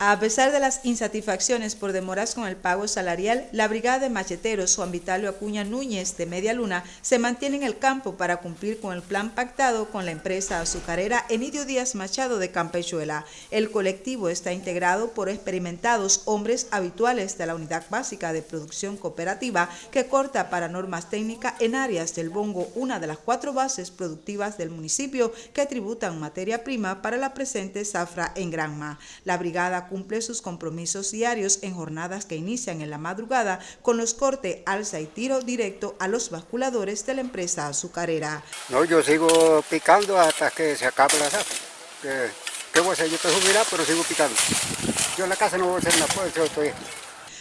A pesar de las insatisfacciones por demoras con el pago salarial, la brigada de macheteros Juan Vitalio Acuña Núñez de Media Luna se mantiene en el campo para cumplir con el plan pactado con la empresa azucarera Enidio Díaz Machado de Campechuela. El colectivo está integrado por experimentados hombres habituales de la Unidad Básica de Producción Cooperativa que corta para normas técnicas en áreas del Bongo, una de las cuatro bases productivas del municipio que tributan materia prima para la presente zafra en Granma. La brigada cumple sus compromisos diarios en jornadas que inician en la madrugada con los cortes, alza y tiro directo a los basculadores de la empresa azucarera. No, yo sigo picando hasta que se acabe la zafra. ¿Qué, voy a hacer? Yo estoy jubilado, pero sigo picando. Yo en la casa no voy a hacer nada, pues yo estoy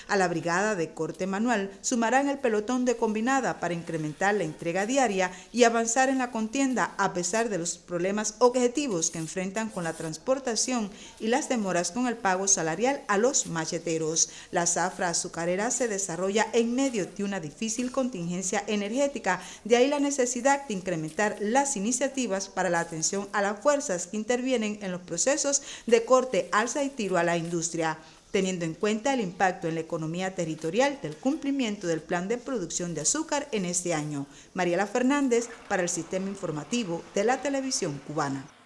a la brigada de corte manual sumarán el pelotón de combinada para incrementar la entrega diaria y avanzar en la contienda a pesar de los problemas objetivos que enfrentan con la transportación y las demoras con el pago salarial a los macheteros. La zafra azucarera se desarrolla en medio de una difícil contingencia energética, de ahí la necesidad de incrementar las iniciativas para la atención a las fuerzas que intervienen en los procesos de corte, alza y tiro a la industria teniendo en cuenta el impacto en la economía territorial del cumplimiento del plan de producción de azúcar en este año. Mariela Fernández para el Sistema Informativo de la Televisión Cubana.